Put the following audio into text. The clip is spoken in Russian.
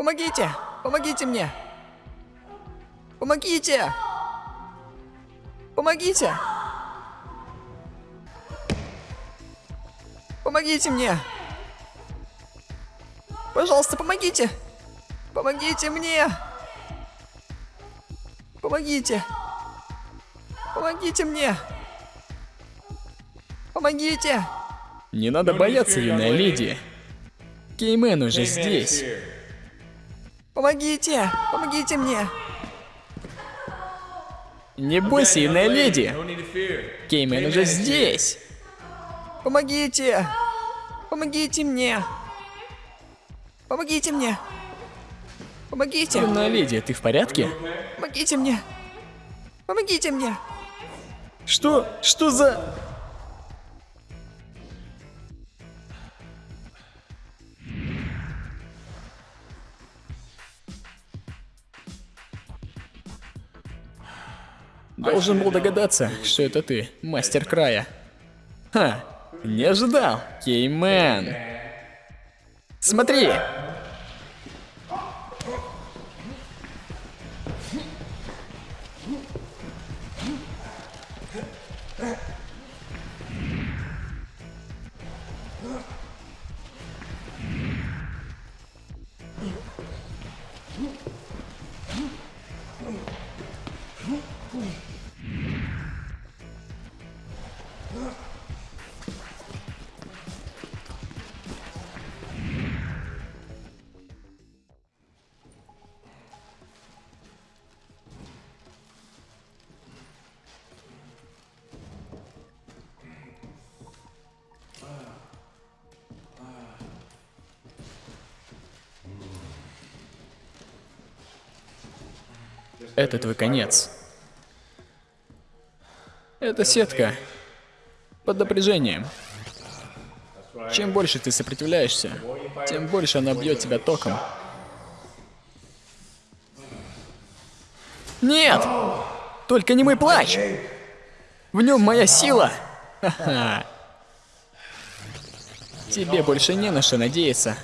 Помогите! Помогите мне! Помогите! Помогите! Помогите мне! Пожалуйста, помогите! Помогите мне! Помогите! Помогите мне! Помогите! Не надо бояться, юная леди. Кеймен уже здесь. Помогите! Помогите мне! Не бойся, юная леди. Кеймен уже здесь. Помогите! Помогите мне! Помогите мне! Помогите! Юная леди, ты в порядке? Помогите мне! Помогите мне! Что? Что за... Должен был догадаться, что это ты, мастер края. Ха, не ожидал, Кеймен. Смотри! Это твой конец. Это сетка. Под напряжением. Чем больше ты сопротивляешься, тем больше она бьет тебя током. Нет! Только не мой плач! В нем моя сила! Ха-ха. Тебе больше не на что надеяться,